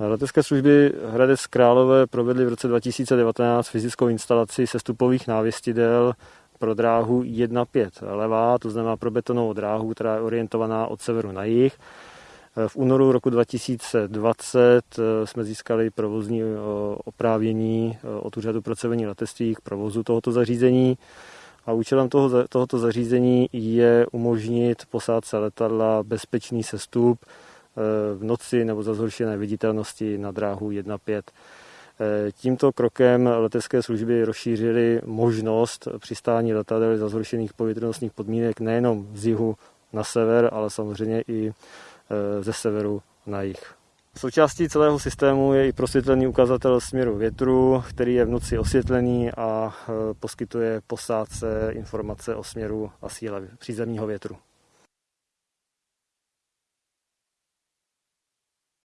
Letecké služby Hradec Králové provedly v roce 2019 fyzickou instalaci sestupových návěstidel pro dráhu 1.5 levá, to znamená pro betonovou dráhu, která je orientovaná od severu na jih. V únoru roku 2020 eh, jsme získali provozní eh, oprávění eh, od Úřadu pro civilní letectví k provozu tohoto zařízení. A účelem toho, tohoto zařízení je umožnit posádce letadla bezpečný sestup v noci nebo za zhoršené viditelnosti na dráhu 1.5. Tímto krokem letecké služby rozšířily možnost přistání letadel za zhoršených povětrnostních podmínek nejenom z jihu na sever, ale samozřejmě i Eh, ze severu na jih. Součástí celého systému je i prosvětlený ukazatel směru větru, který je v noci osvětlený a eh, poskytuje posádce informace o směru a síle přízemního větru.